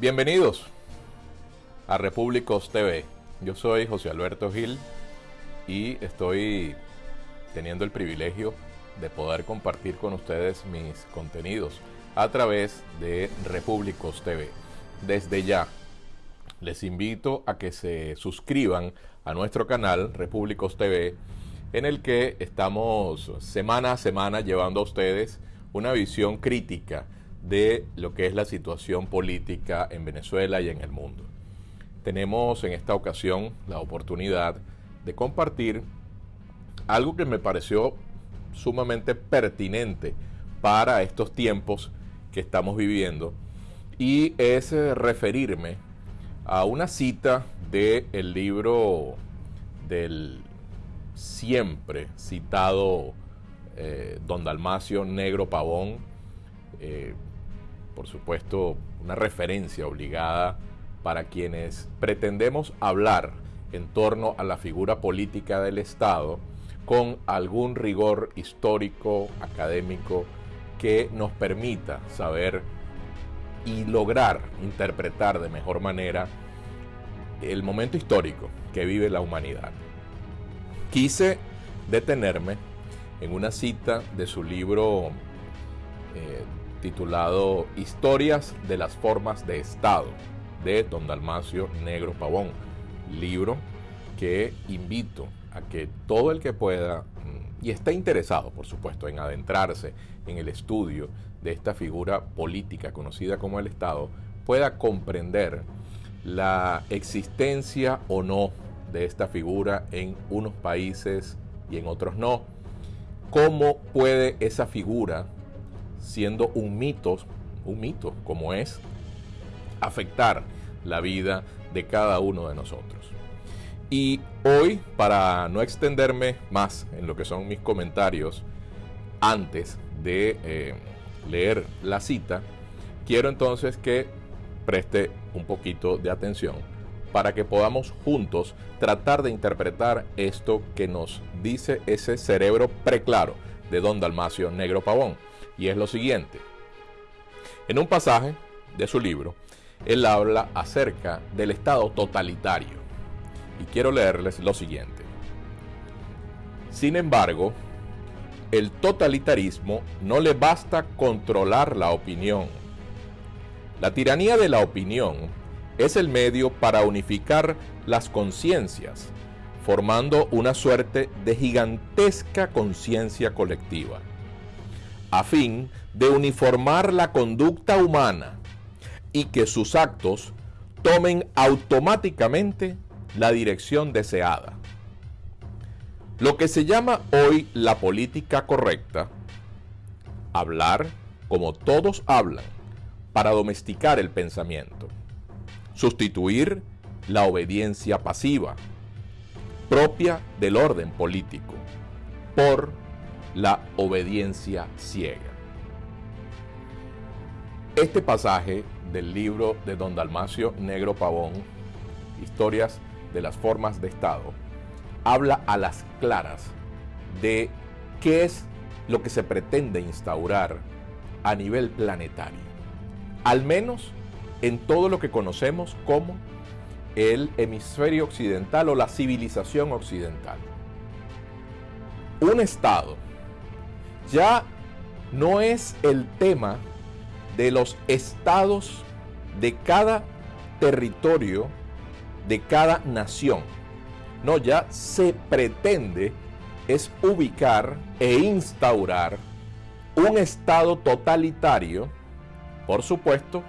Bienvenidos a Repúblicos TV. Yo soy José Alberto Gil y estoy teniendo el privilegio de poder compartir con ustedes mis contenidos a través de Repúblicos TV. Desde ya, les invito a que se suscriban a nuestro canal Repúblicos TV, en el que estamos semana a semana llevando a ustedes una visión crítica de lo que es la situación política en Venezuela y en el mundo. Tenemos en esta ocasión la oportunidad de compartir algo que me pareció sumamente pertinente para estos tiempos que estamos viviendo y es eh, referirme a una cita del el libro del siempre citado eh, Don Dalmacio Negro Pavón, eh, por supuesto, una referencia obligada para quienes pretendemos hablar en torno a la figura política del Estado con algún rigor histórico, académico, que nos permita saber y lograr interpretar de mejor manera el momento histórico que vive la humanidad. Quise detenerme en una cita de su libro eh, titulado Historias de las Formas de Estado de Don Dalmacio Negro Pavón, libro que invito a que todo el que pueda mm, y está interesado, por supuesto, en adentrarse en el estudio de esta figura política conocida como el Estado, pueda comprender la existencia o no de esta figura en unos países y en otros no. ¿Cómo puede esa figura siendo un mito, un mito como es, afectar la vida de cada uno de nosotros. Y hoy, para no extenderme más en lo que son mis comentarios, antes de eh, leer la cita, quiero entonces que preste un poquito de atención para que podamos juntos tratar de interpretar esto que nos dice ese cerebro preclaro de don Dalmacio Negro Pavón y es lo siguiente. En un pasaje de su libro, él habla acerca del Estado totalitario. Y quiero leerles lo siguiente. Sin embargo, el totalitarismo no le basta controlar la opinión. La tiranía de la opinión es el medio para unificar las conciencias, formando una suerte de gigantesca conciencia colectiva a fin de uniformar la conducta humana y que sus actos tomen automáticamente la dirección deseada. Lo que se llama hoy la política correcta, hablar como todos hablan para domesticar el pensamiento, sustituir la obediencia pasiva propia del orden político por la obediencia ciega. Este pasaje del libro de Don Dalmacio Negro Pavón, Historias de las Formas de Estado, habla a las claras de qué es lo que se pretende instaurar a nivel planetario, al menos en todo lo que conocemos como el hemisferio occidental o la civilización occidental. Un Estado ya no es el tema de los estados de cada territorio, de cada nación. No, ya se pretende es ubicar e instaurar un estado totalitario, por supuesto,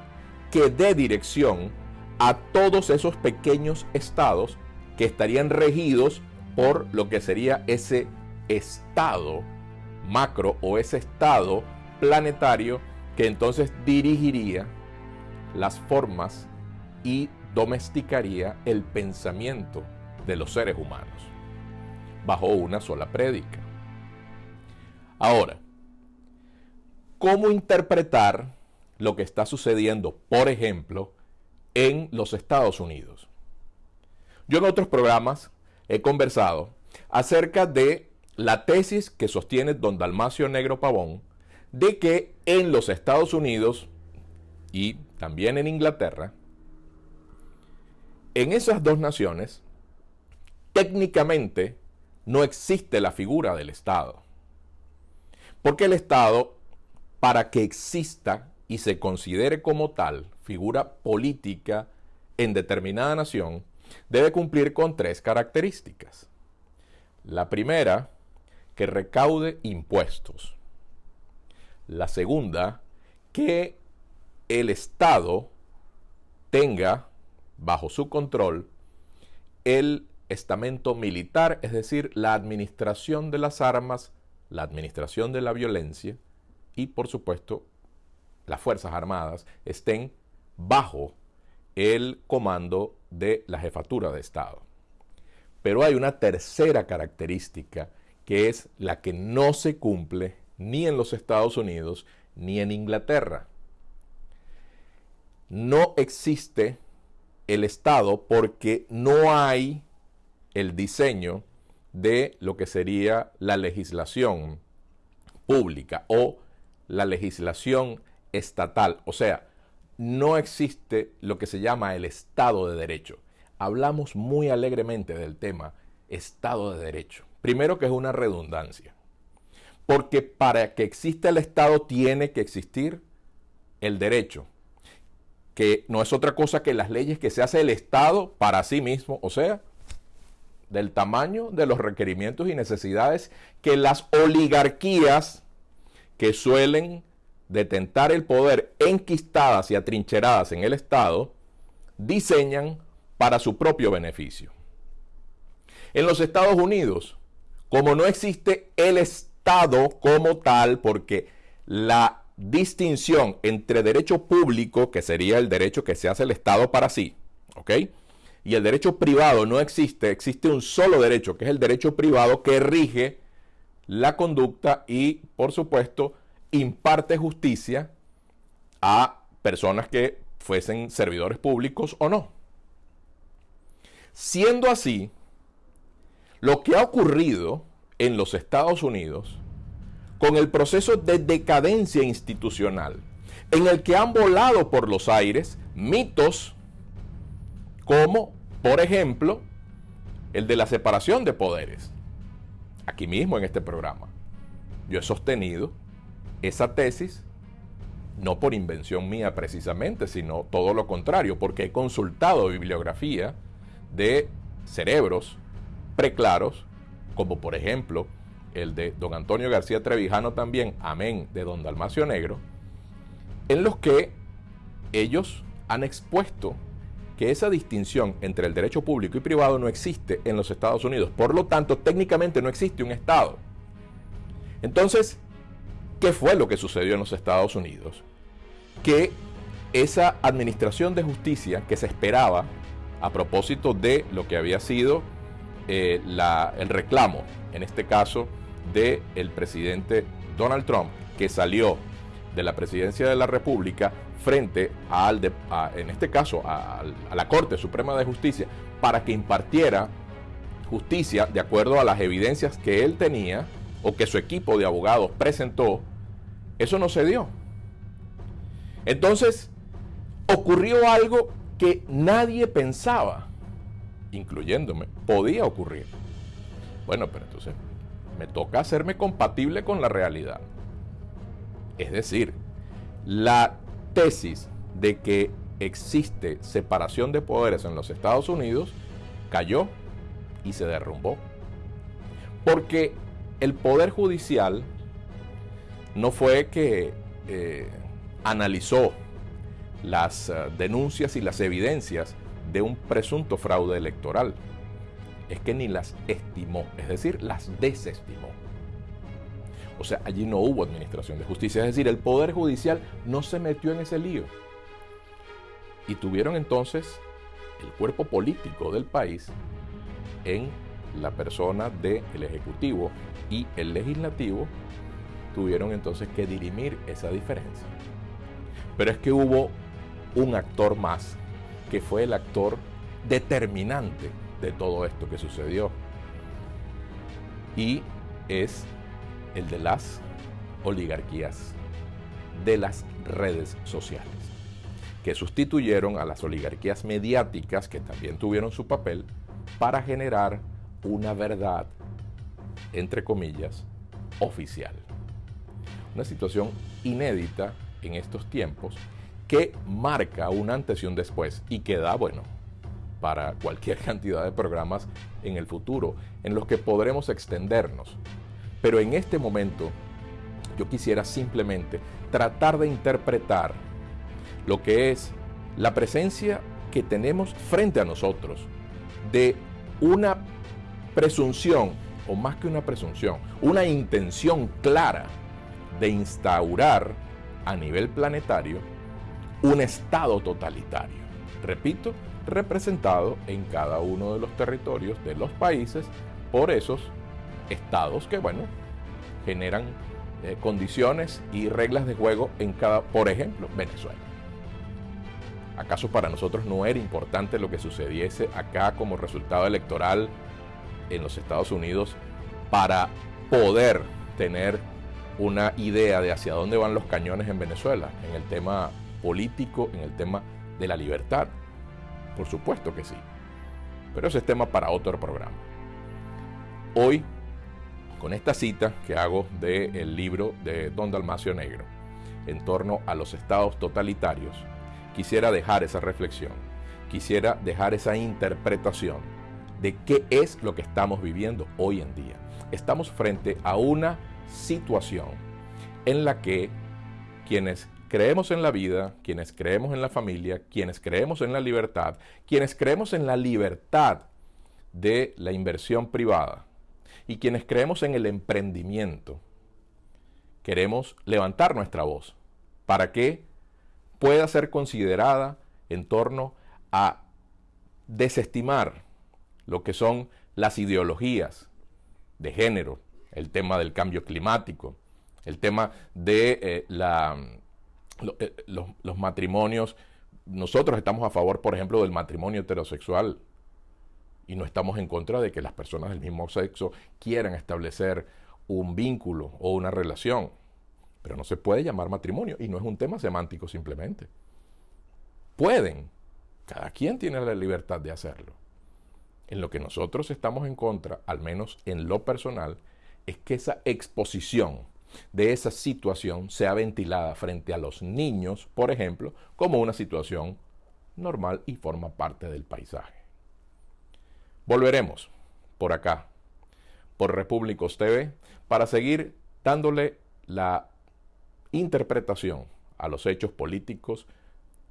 que dé dirección a todos esos pequeños estados que estarían regidos por lo que sería ese estado macro o ese estado planetario que entonces dirigiría las formas y domesticaría el pensamiento de los seres humanos bajo una sola prédica. Ahora, ¿cómo interpretar lo que está sucediendo, por ejemplo, en los Estados Unidos? Yo en otros programas he conversado acerca de la tesis que sostiene don Dalmacio Negro Pavón de que en los Estados Unidos y también en Inglaterra en esas dos naciones, técnicamente no existe la figura del Estado. Porque el Estado, para que exista y se considere como tal figura política en determinada nación, debe cumplir con tres características. La primera, que recaude impuestos. La segunda, que el Estado tenga bajo su control el estamento militar, es decir, la administración de las armas, la administración de la violencia y, por supuesto, las Fuerzas Armadas estén bajo el comando de la jefatura de Estado. Pero hay una tercera característica que es la que no se cumple ni en los Estados Unidos ni en Inglaterra. No existe el Estado porque no hay el diseño de lo que sería la legislación pública o la legislación estatal. O sea, no existe lo que se llama el Estado de Derecho. Hablamos muy alegremente del tema Estado de Derecho. Primero que es una redundancia. Porque para que exista el Estado tiene que existir el derecho, que no es otra cosa que las leyes que se hace el Estado para sí mismo, o sea, del tamaño de los requerimientos y necesidades que las oligarquías que suelen detentar el poder enquistadas y atrincheradas en el Estado, diseñan para su propio beneficio. En los Estados Unidos, como no existe el Estado como tal, porque la distinción entre derecho público, que sería el derecho que se hace el Estado para sí, ¿ok? Y el derecho privado no existe, existe un solo derecho, que es el derecho privado que rige la conducta y, por supuesto, imparte justicia a personas que fuesen servidores públicos o no. Siendo así, lo que ha ocurrido en los Estados Unidos con el proceso de decadencia institucional, en el que han volado por los aires mitos como, por ejemplo, el de la separación de poderes. Aquí mismo en este programa, yo he sostenido esa tesis, no por invención mía precisamente, sino todo lo contrario, porque he consultado bibliografía de cerebros preclaros, como por ejemplo el de don Antonio García Trevijano también, amén, de don Dalmacio Negro, en los que ellos han expuesto que esa distinción entre el derecho público y privado no existe en los Estados Unidos. Por lo tanto, técnicamente no existe un Estado. Entonces, ¿qué fue lo que sucedió en los Estados Unidos? Que esa administración de justicia que se esperaba a propósito de lo que había sido eh, el reclamo, en este caso, del el presidente Donald Trump, que salió de la presidencia de la República frente al, en este caso, a la Corte Suprema de Justicia para que impartiera justicia de acuerdo a las evidencias que él tenía o que su equipo de abogados presentó, eso no se dio. Entonces, ocurrió algo que nadie pensaba, incluyéndome, podía ocurrir. Bueno, pero entonces me toca hacerme compatible con la realidad. Es decir, la tesis de que existe separación de poderes en los Estados Unidos cayó y se derrumbó. Porque el Poder Judicial no fue que eh, analizó las eh, denuncias y las evidencias de un presunto fraude electoral. Es que ni las estimó, es decir, las desestimó. O sea, allí no hubo administración de justicia. Es decir, el Poder Judicial no se metió en ese lío. Y tuvieron entonces el cuerpo político del país en la persona del Ejecutivo y el Legislativo tuvieron entonces que dirimir esa diferencia. Pero es que hubo un actor más, que fue el actor determinante de todo esto que sucedió. Y es el de las oligarquías, de las redes sociales. que sustituyeron a las oligarquías mediáticas que también tuvieron su papel para generar una verdad, entre comillas, oficial. Una situación inédita en estos tiempos que marca un antes y un después y que da, bueno, para cualquier cantidad de programas en el futuro en los que podremos extendernos. Pero en este momento yo quisiera simplemente tratar de interpretar lo que es la presencia que tenemos frente a nosotros de una presunción, o más que una presunción, una intención clara de instaurar a nivel planetario un estado totalitario. Repito, representado en cada uno de los territorios de los países por esos estados que, bueno, generan eh, condiciones y reglas de juego en cada, por ejemplo, Venezuela. ¿Acaso para nosotros no era importante lo que sucediese acá como resultado electoral en los Estados Unidos para poder tener una idea de hacia dónde van los cañones en Venezuela, en el tema político, en el tema de la libertad? Por supuesto que sí. Pero ese es tema para otro programa. Hoy, con esta cita que hago del libro de Don Dalmacio Negro en torno a los estados totalitarios, quisiera dejar esa reflexión, quisiera dejar esa interpretación de qué es lo que estamos viviendo hoy en día. Estamos frente a una situación en la que quienes creemos en la vida, quienes creemos en la familia, quienes creemos en la libertad, quienes creemos en la libertad de la inversión privada y quienes creemos en el emprendimiento, queremos levantar nuestra voz para que pueda ser considerada en torno a desestimar lo que son las ideologías de género, el tema del cambio climático, el tema de eh, la eh, los, matrimonios, nosotros estamos a favor, por ejemplo, del matrimonio heterosexual y no estamos en contra de que las personas del mismo sexo quieran establecer un vínculo o una relación. Pero no se puede llamar matrimonio y no es un tema semántico simplemente. Pueden, cada quien tiene la libertad de hacerlo. En lo que nosotros estamos en contra, al menos en lo personal, es que esa exposición de esa situación sea ventilada frente a los niños, por ejemplo, como una situación normal y forma parte del paisaje. Volveremos por acá, por Repúblicos TV, para seguir dándole la interpretación a los hechos políticos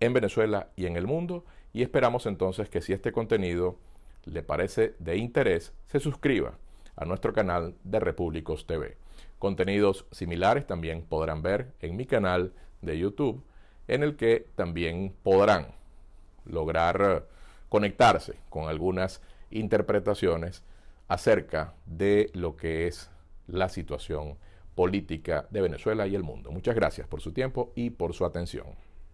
en Venezuela y en el mundo y esperamos entonces que si este contenido le parece de interés, se suscriba a nuestro canal de Repúblicos TV. Contenidos similares también podrán ver en mi canal de YouTube, en el que también podrán lograr eh, conectarse con algunas interpretaciones acerca de lo que es la situación política de Venezuela y el mundo. Muchas gracias por su tiempo y por su atención.